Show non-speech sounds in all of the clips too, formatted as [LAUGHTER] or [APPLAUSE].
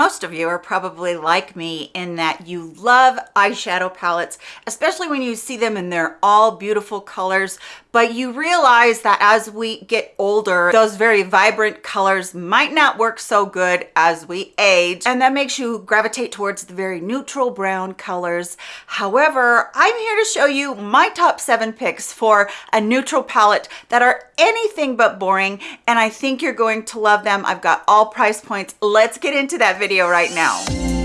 Most of you are probably like me in that you love eyeshadow palettes, especially when you see them and they're all beautiful colors, but you realize that as we get older, those very vibrant colors might not work so good as we age, and that makes you gravitate towards the very neutral brown colors. However, I'm here to show you my top seven picks for a neutral palette that are anything but boring, and I think you're going to love them. I've got all price points. Let's get into that video right now.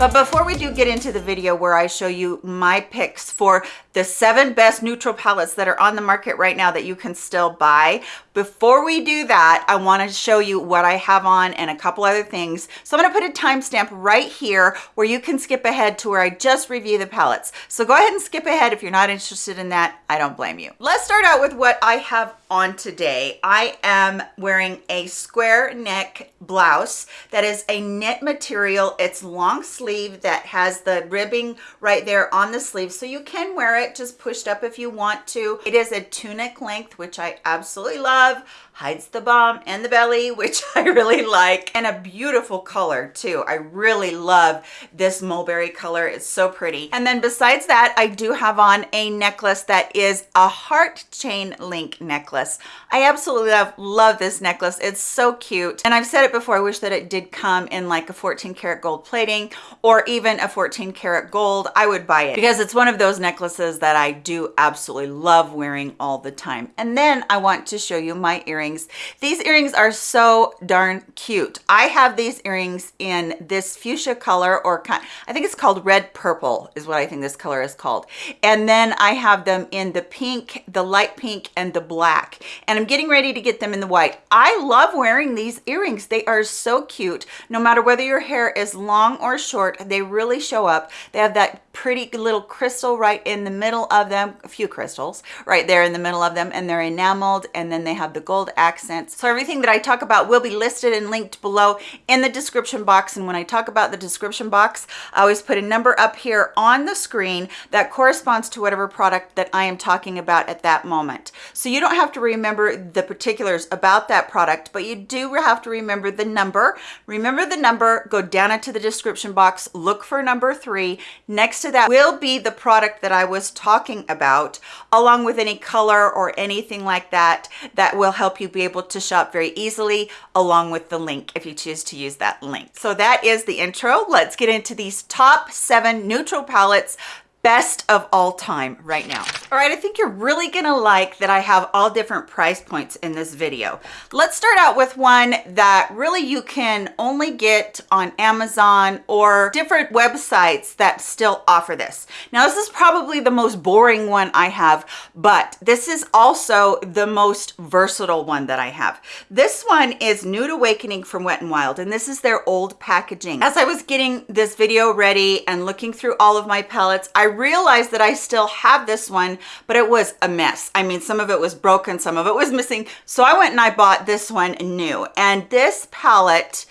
But before we do get into the video where I show you my picks for the seven best neutral palettes that are on the market right now that you can still buy, before we do that, I want to show you what I have on and a couple other things. So I'm to put a timestamp right here where you can skip ahead to where I just review the palettes. So go ahead and skip ahead if you're not interested in that. I don't blame you. Let's start out with what I have on today. I am wearing a square neck blouse that is a knit material. It's long sleeve that has the ribbing right there on the sleeve. So you can wear it just pushed up if you want to. It is a tunic length, which I absolutely love. Love hides the bum and the belly [LAUGHS] which i really like. And a beautiful color too. I really love this mulberry color. It's so pretty. And then besides that i do have on a necklace that is a heart chain link necklace. I absolutely love love this necklace. It's so cute. And i've said it before i wish that it did come in like a 14 karat gold plating or even a 14 karat gold i would buy it because it's one of those necklaces that i do absolutely love wearing all the time and then i want to show you my earrings. These earrings are so darn cute. I have these earrings in this fuchsia color or I think it's called red purple is what I think this color is called. And then I have them in the pink, the light pink and the black. And I'm getting ready to get them in the white. I love wearing these earrings. They are so cute. No matter whether your hair is long or short, they really show up. They have that pretty little crystal right in the middle of them, a few crystals right there in the middle of them and they're enameled and then they have the gold accents. So everything that I talk about will be listed and linked below in the description box. And when I talk about the description box, I always put a number up here on the screen that corresponds to whatever product that I am talking about at that moment. So you don't have to remember the particulars about that product, but you do have to remember the number. Remember the number, go down into the description box, look for number three. Next to that will be the product that I was talking about, along with any color or anything like that, that will help you be able to shop very easily along with the link if you choose to use that link. So that is the intro. Let's get into these top seven neutral palettes best of all time right now. All right i think you're really gonna like that i have all different price points in this video. Let's start out with one that really you can only get on amazon or different websites that still offer this. Now this is probably the most boring one i have but this is also the most versatile one that i have. This one is nude awakening from wet and wild and this is their old packaging. As i was getting this video ready and looking through all of my palettes i realized that I still have this one, but it was a mess. I mean, some of it was broken, some of it was missing. So I went and I bought this one new. And this palette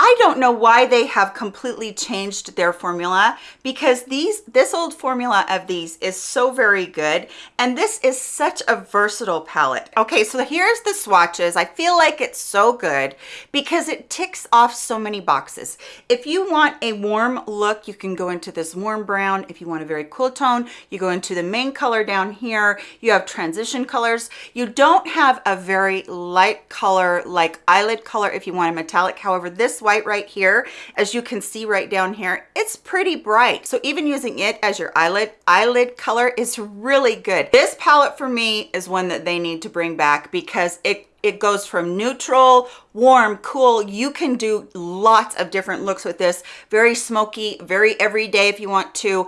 I don't know why they have completely changed their formula because these this old formula of these is so very good and this is such a versatile palette. Okay, so here's the swatches. I feel like it's so good because it ticks off so many boxes. If you want a warm look, you can go into this warm brown. If you want a very cool tone, you go into the main color down here. You have transition colors. You don't have a very light color like eyelid color if you want a metallic. However, this white right here, as you can see right down here, it's pretty bright. So even using it as your eyelid, eyelid color is really good. This palette for me is one that they need to bring back because it it goes from neutral warm cool you can do lots of different looks with this very smoky very everyday if you want to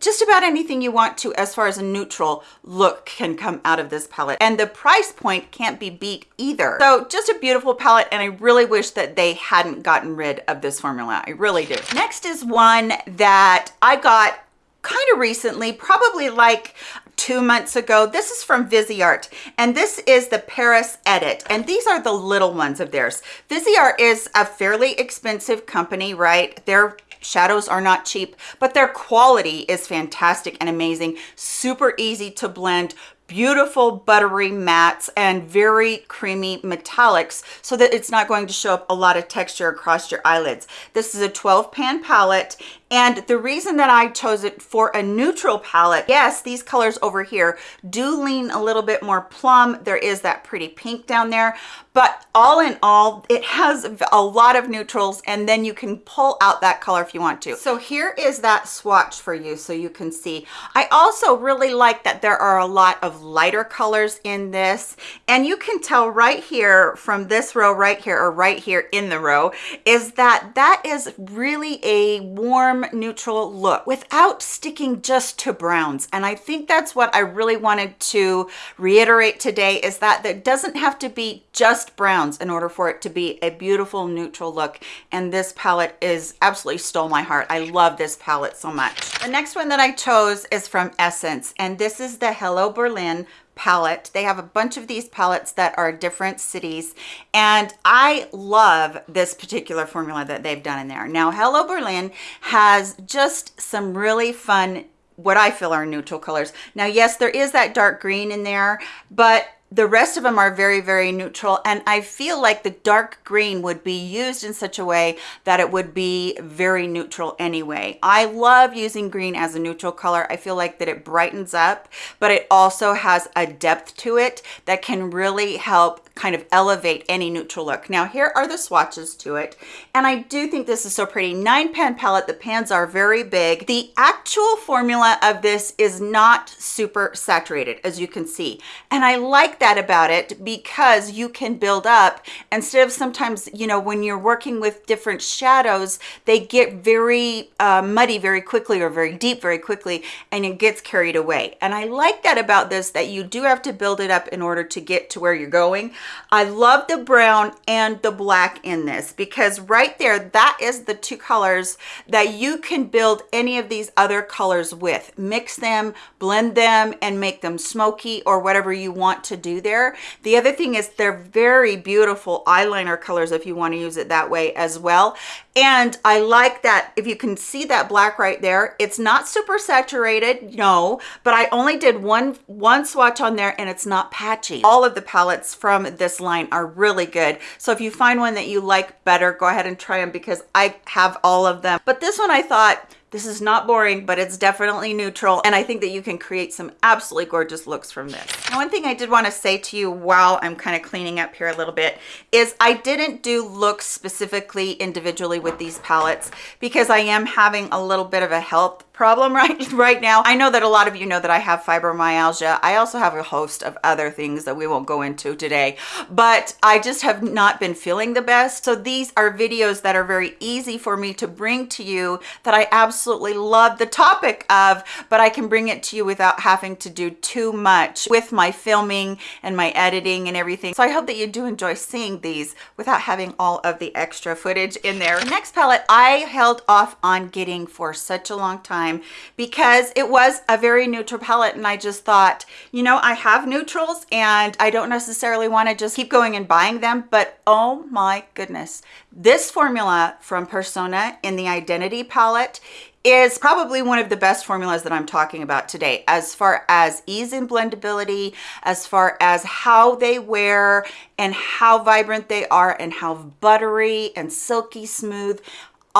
just about anything you want to as far as a neutral look can come out of this palette. And the price point can't be beat either. So just a beautiful palette and i really wish that they hadn't gotten rid of this formula. I really do. Next is one that i got kind of recently probably like two months ago. This is from viseart and this is the paris edit and these are the little ones of theirs. Viseart is a fairly expensive company right? They're shadows are not cheap but their quality is fantastic and amazing. Super easy to blend beautiful buttery mattes and very creamy metallics so that it's not going to show up a lot of texture across your eyelids. This is a 12 pan palette and the reason that I chose it for a neutral palette, yes, these colors over here do lean a little bit more plum. There is that pretty pink down there, but all in all, it has a lot of neutrals and then you can pull out that color if you want to. So here is that swatch for you so you can see. I also really like that there are a lot of lighter colors in this and you can tell right here from this row right here or right here in the row is that that is really a warm warm neutral look without sticking just to browns. And i think that's what i really wanted to reiterate today is that there doesn't have to be just browns in order for it to be a beautiful neutral look. And this palette is absolutely stole my heart. I love this palette so much. The next one that i chose is from essence and this is the hello berlin palette. They have a bunch of these palettes that are different cities. And I love this particular formula that they've done in there. Now, Hello Berlin has just some really fun what I feel are neutral colors. Now, yes, there is that dark green in there, but the rest of them are very very neutral and i feel like the dark green would be used in such a way that it would be very neutral anyway i love using green as a neutral color i feel like that it brightens up but it also has a depth to it that can really help kind of elevate any neutral look. Now here are the swatches to it. And I do think this is so pretty. Nine pan palette, the pans are very big. The actual formula of this is not super saturated as you can see. And I like that about it because you can build up instead of sometimes, you know, when you're working with different shadows, they get very uh, muddy very quickly or very deep very quickly and it gets carried away. And I like that about this, that you do have to build it up in order to get to where you're going. I love the brown and the black in this because right there, that is the two colors that you can build any of these other colors with. Mix them, blend them, and make them smoky or whatever you want to do there. The other thing is they're very beautiful eyeliner colors if you want to use it that way as well. And I like that if you can see that black right there, it's not super saturated, no, but I only did one, one swatch on there and it's not patchy. All of the palettes from this line are really good. So if you find one that you like better, go ahead and try them because I have all of them. But this one I thought, this is not boring, but it's definitely neutral. And I think that you can create some absolutely gorgeous looks from this. Now, one thing I did want to say to you while I'm kind of cleaning up here a little bit is I didn't do looks specifically individually with these palettes because I am having a little bit of a health problem [LAUGHS] right right now. I know that a lot of you know that i have fibromyalgia. I also have a host of other things that we won't go into today but i just have not been feeling the best. So these are videos that are very easy for me to bring to you that i absolutely love the topic of but i can bring it to you without having to do too much with my filming and my editing and everything. So i hope that you do enjoy seeing these without having all of the extra footage in there. Next palette i held off on getting for such a long time time because it was a very neutral palette and I just thought, you know, I have neutrals and I don't necessarily want to just keep going and buying them, but oh my goodness. This formula from Persona in the Identity palette is probably one of the best formulas that I'm talking about today as far as ease and blendability, as far as how they wear and how vibrant they are and how buttery and silky smooth.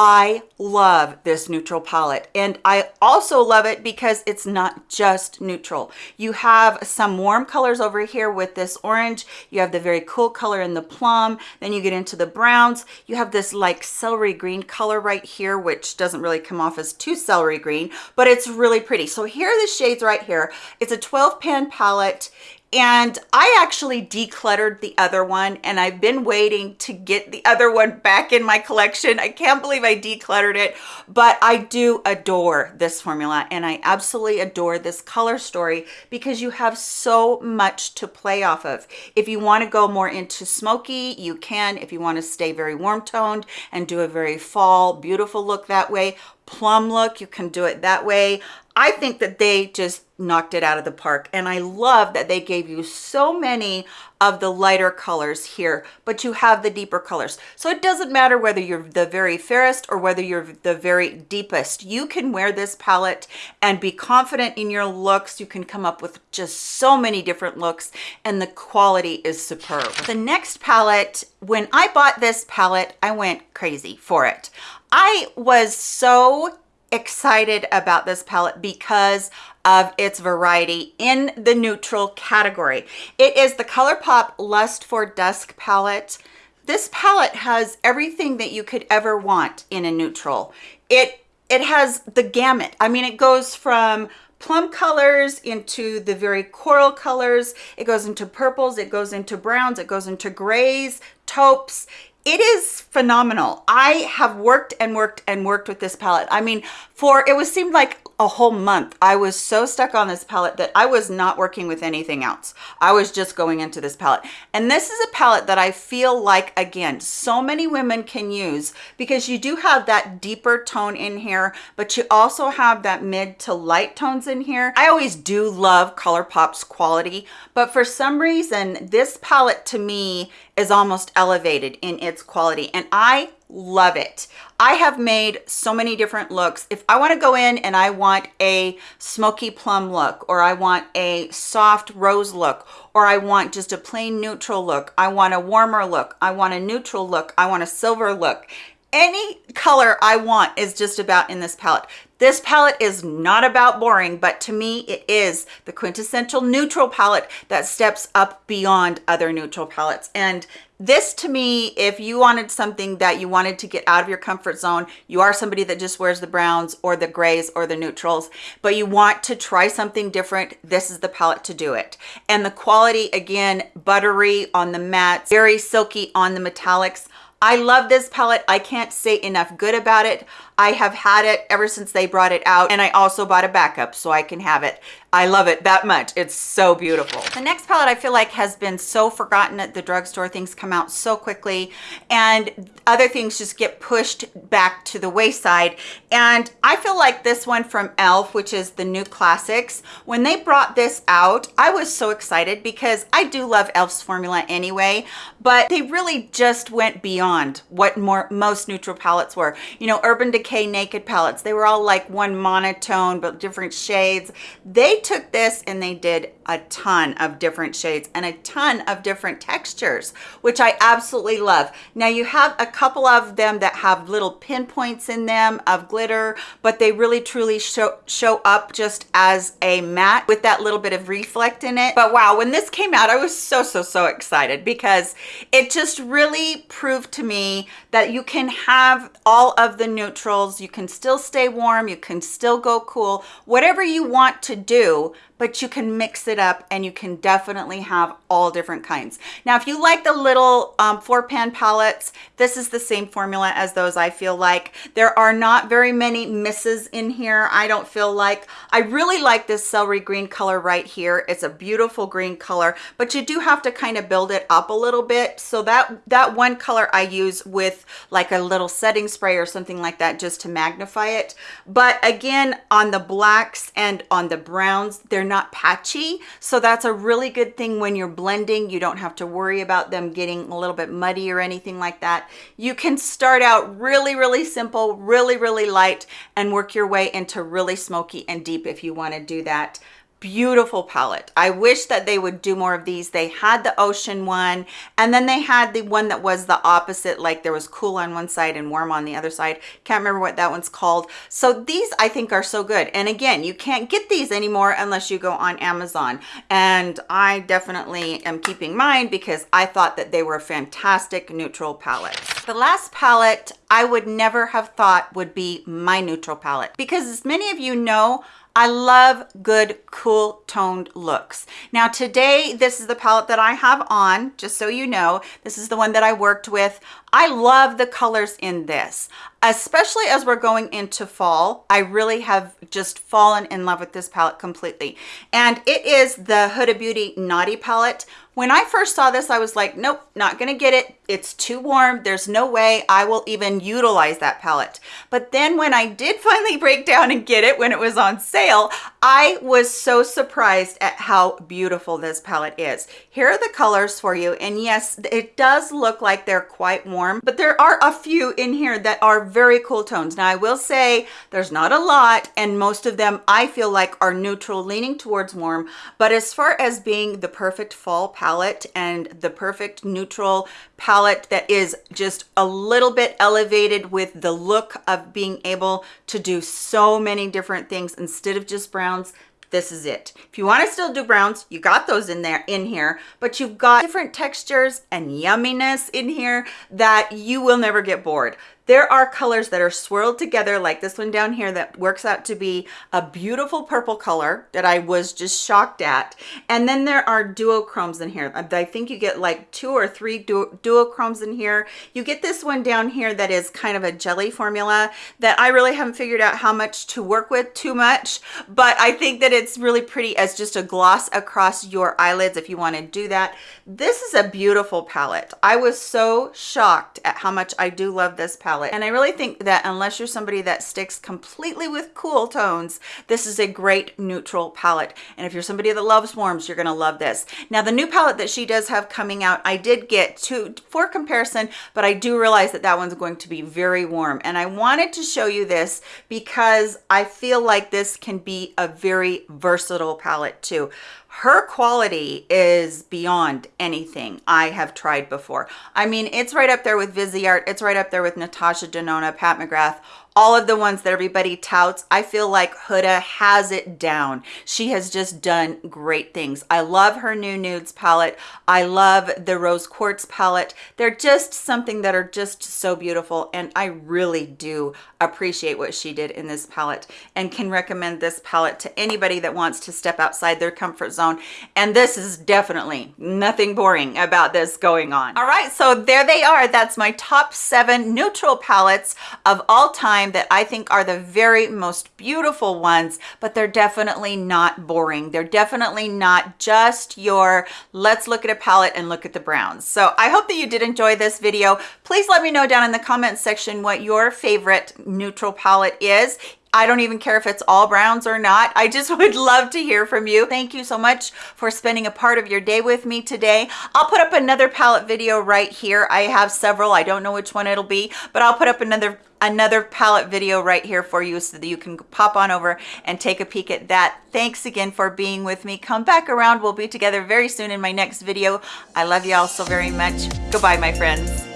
I love this neutral palette and I also love it because it's not just neutral. You have some warm colors over here with this orange. You have the very cool color in the plum. Then you get into the browns. You have this like celery green color right here, which doesn't really come off as too celery green, but it's really pretty. So here are the shades right here. It's a 12 pan palette and I actually decluttered the other one and I've been waiting to get the other one back in my collection. I can't believe I decluttered it, but I do adore this formula and I absolutely adore this color story because you have so much to play off of. If you want to go more into smoky, you can. If you want to stay very warm toned and do a very fall, beautiful look that way, plum look, you can do it that way. I think that they just knocked it out of the park. And I love that they gave you so many of the lighter colors here, but you have the deeper colors. So it doesn't matter whether you're the very fairest or whether you're the very deepest. You can wear this palette and be confident in your looks. You can come up with just so many different looks and the quality is superb. The next palette, when I bought this palette, I went crazy for it. I was so excited about this palette because of its variety in the neutral category. It is the ColourPop Lust for Dusk palette. This palette has everything that you could ever want in a neutral. It it has the gamut. I mean, it goes from plum colors into the very coral colors. It goes into purples, it goes into browns, it goes into grays, taupes it is phenomenal. I have worked and worked and worked with this palette. I mean, for it was seemed like a whole month i was so stuck on this palette that i was not working with anything else i was just going into this palette and this is a palette that i feel like again so many women can use because you do have that deeper tone in here but you also have that mid to light tones in here i always do love ColourPop's quality but for some reason this palette to me is almost elevated in its quality and i love it. I have made so many different looks. If i want to go in and i want a smoky plum look or i want a soft rose look or i want just a plain neutral look i want a warmer look i want a neutral look i want a silver look any color i want is just about in this palette this palette is not about boring, but to me, it is the quintessential neutral palette that steps up beyond other neutral palettes. And this to me, if you wanted something that you wanted to get out of your comfort zone, you are somebody that just wears the browns or the grays or the neutrals, but you want to try something different, this is the palette to do it. And the quality, again, buttery on the mattes, very silky on the metallics. I love this palette. I can't say enough good about it. I have had it ever since they brought it out and I also bought a backup so I can have it. I love it that much. It's so beautiful. The next palette I feel like has been so forgotten at the drugstore. Things come out so quickly and other things just get pushed back to the wayside. And I feel like this one from e.l.f., which is the new classics, when they brought this out, I was so excited because I do love e.l.f.'s formula anyway, but they really just went beyond what more most neutral palettes were. You know, Urban Decay Decay Naked palettes. They were all like one monotone, but different shades. They took this and they did a ton of different shades and a ton of different textures, which I absolutely love. Now you have a couple of them that have little pinpoints in them of glitter, but they really truly show, show up just as a matte with that little bit of reflect in it. But wow, when this came out, I was so, so, so excited because it just really proved to me that you can have all of the neutrals. you can still stay warm. You can still go cool, whatever you want to do but you can mix it up and you can definitely have all different kinds. Now, if you like the little um, four pan palettes, this is the same formula as those I feel like. There are not very many misses in here, I don't feel like. I really like this celery green color right here. It's a beautiful green color, but you do have to kind of build it up a little bit. So that, that one color I use with like a little setting spray or something like that just to magnify it. But again, on the blacks and on the browns, they're not patchy. So that's a really good thing when you're blending. You don't have to worry about them getting a little bit muddy or anything like that. You can start out really, really simple, really, really light and work your way into really smoky and deep if you want to do that beautiful palette. I wish that they would do more of these. They had the ocean one and then they had the one that was the opposite like there was cool on one side and warm on the other side. Can't remember what that one's called. So these i think are so good. And again you can't get these anymore unless you go on amazon. And i definitely am keeping mine because i thought that they were a fantastic neutral palettes the last palette i would never have thought would be my neutral palette because as many of you know I love good, cool toned looks. Now today, this is the palette that I have on, just so you know. This is the one that I worked with. I love the colors in this, especially as we're going into fall. I really have just fallen in love with this palette completely. And it is the Huda Beauty Naughty palette, when I first saw this, I was like, nope, not gonna get it. It's too warm. There's no way I will even utilize that palette. But then when I did [LAUGHS] finally break down and get it when it was on sale, I was so surprised at how beautiful this palette is. Here are the colors for you. And yes, it does look like they're quite warm, but there are a few in here that are very cool tones. Now I will say there's not a lot and most of them I feel like are neutral leaning towards warm. But as far as being the perfect fall palette and the perfect neutral palette that is just a little bit elevated with the look of being able to do so many different things instead of just browns this is it. If you want to still do browns you got those in there in here but you've got different textures and yumminess in here that you will never get bored there are colors that are swirled together like this one down here that works out to be a beautiful purple color that I was just shocked at. And then there are duochromes in here. I think you get like two or three du duochromes in here. You get this one down here that is kind of a jelly formula that I really haven't figured out how much to work with too much, but I think that it's really pretty as just a gloss across your eyelids if you want to do that. This is a beautiful palette. I was so shocked at how much I do love this palette palette. And I really think that unless you're somebody that sticks completely with cool tones, this is a great neutral palette. And if you're somebody that loves warms, you're gonna love this. Now the new palette that she does have coming out, I did get two for comparison, but I do realize that that one's going to be very warm. And I wanted to show you this because I feel like this can be a very versatile palette too her quality is beyond anything I have tried before. I mean, it's right up there with Viseart. It's right up there with Natasha Denona, Pat McGrath, all of the ones that everybody touts i feel like huda has it down. She has just done great things. I love her new nudes palette. I love the rose quartz palette. They're just something that are just so beautiful and i really do appreciate what she did in this palette and can recommend this palette to anybody that wants to step outside their comfort zone. And this is definitely nothing boring about this going on. All right so there they are. That's my top seven neutral palettes of all time time that I think are the very most beautiful ones, but they're definitely not boring. They're definitely not just your, let's look at a palette and look at the browns. So I hope that you did enjoy this video. Please let me know down in the comment section what your favorite neutral palette is. I don't even care if it's all browns or not. I just [LAUGHS] would love to hear from you. Thank you so much for spending a part of your day with me today. I'll put up another palette video right here. I have several. I don't know which one it'll be, but I'll put up another another palette video right here for you so that you can pop on over and take a peek at that. Thanks again for being with me. Come back around. We'll be together very soon in my next video. I love you all so very much. Goodbye, my friends.